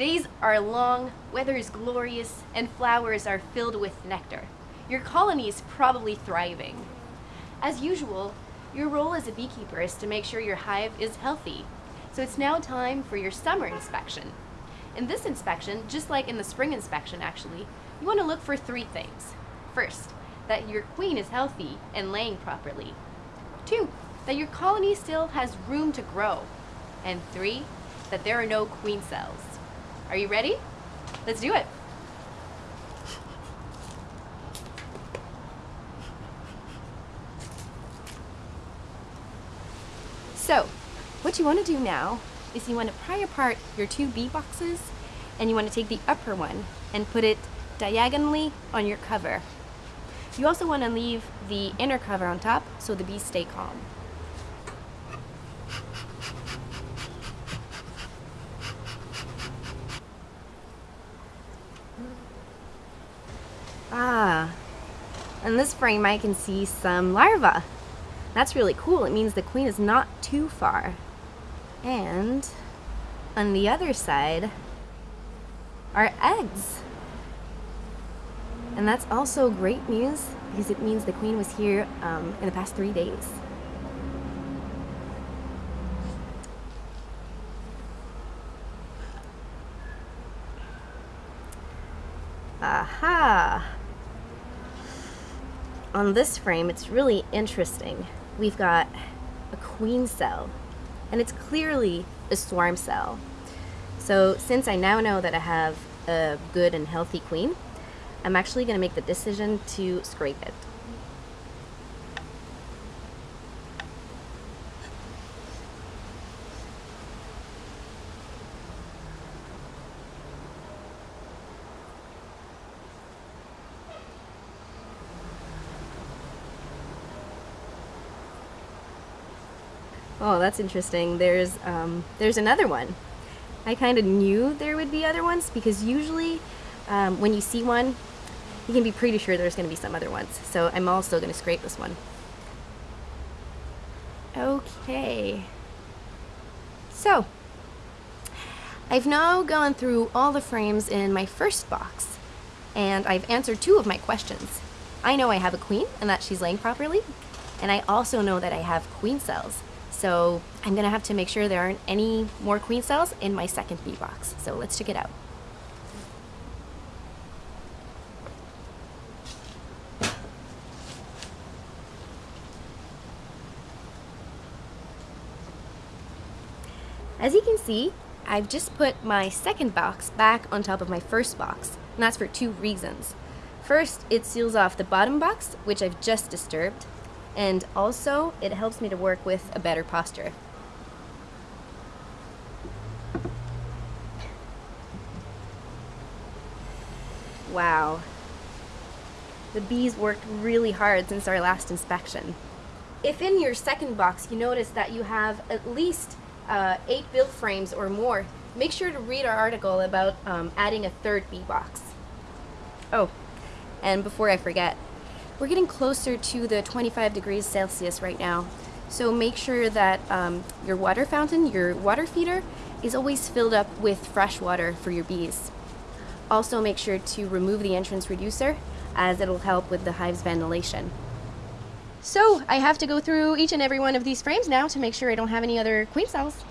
Days are long, weather is glorious, and flowers are filled with nectar. Your colony is probably thriving. As usual, your role as a beekeeper is to make sure your hive is healthy. So it's now time for your summer inspection. In this inspection, just like in the spring inspection actually, you want to look for three things. First, that your queen is healthy and laying properly. Two, that your colony still has room to grow. And three, that there are no queen cells. Are you ready? Let's do it. So, what you want to do now is you want to pry apart your two bee boxes and you want to take the upper one and put it diagonally on your cover. You also want to leave the inner cover on top so the bees stay calm. Ah, in this frame I can see some larvae. That's really cool. It means the queen is not too far. And on the other side are eggs. And that's also great news because it means the queen was here um, in the past three days. Aha! On this frame, it's really interesting. We've got a queen cell, and it's clearly a swarm cell. So since I now know that I have a good and healthy queen, I'm actually going to make the decision to scrape it. Oh, that's interesting. There's um, there's another one. I kind of knew there would be other ones because usually um, when you see one, you can be pretty sure there's going to be some other ones. So I'm also going to scrape this one. Okay. So, I've now gone through all the frames in my first box, and I've answered two of my questions. I know I have a queen and that she's laying properly, and I also know that I have queen cells. So I'm gonna have to make sure there aren't any more queen cells in my second bee box. So let's check it out. As you can see, I've just put my second box back on top of my first box, and that's for two reasons. First, it seals off the bottom box, which I've just disturbed, and also it helps me to work with a better posture. Wow. The bees worked really hard since our last inspection. If in your second box you notice that you have at least uh, eight build frames or more, make sure to read our article about um, adding a third bee box. Oh, and before I forget, we're getting closer to the 25 degrees Celsius right now. So make sure that um, your water fountain, your water feeder, is always filled up with fresh water for your bees. Also make sure to remove the entrance reducer as it'll help with the hive's ventilation. So I have to go through each and every one of these frames now to make sure I don't have any other queen cells.